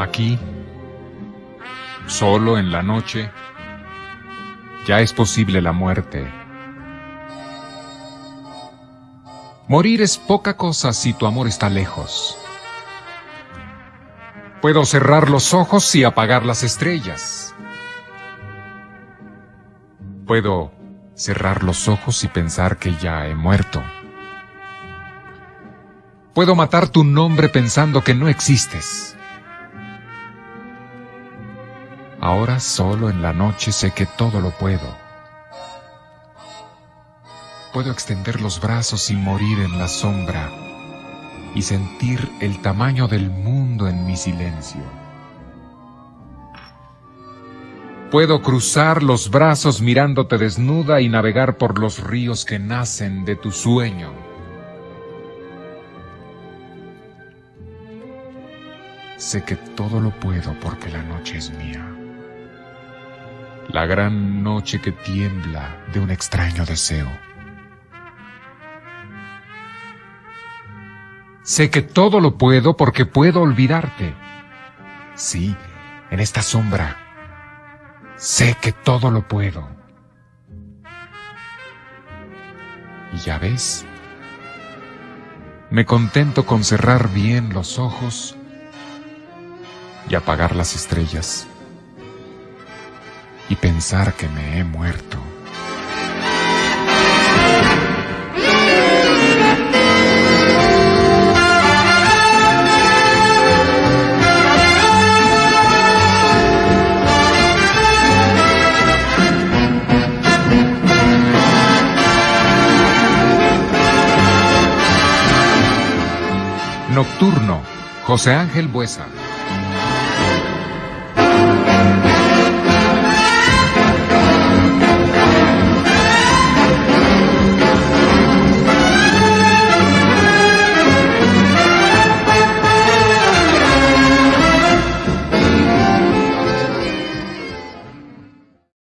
Aquí, solo en la noche, ya es posible la muerte. Morir es poca cosa si tu amor está lejos. Puedo cerrar los ojos y apagar las estrellas. Puedo cerrar los ojos y pensar que ya he muerto. Puedo matar tu nombre pensando que no existes. Ahora solo en la noche sé que todo lo puedo. Puedo extender los brazos y morir en la sombra y sentir el tamaño del mundo en mi silencio. Puedo cruzar los brazos mirándote desnuda y navegar por los ríos que nacen de tu sueño. Sé que todo lo puedo porque la noche es mía. La gran noche que tiembla de un extraño deseo. Sé que todo lo puedo porque puedo olvidarte. Sí, en esta sombra. Sé que todo lo puedo. Y ya ves, me contento con cerrar bien los ojos y apagar las estrellas y pensar que me he muerto. Nocturno, José Ángel Buesa.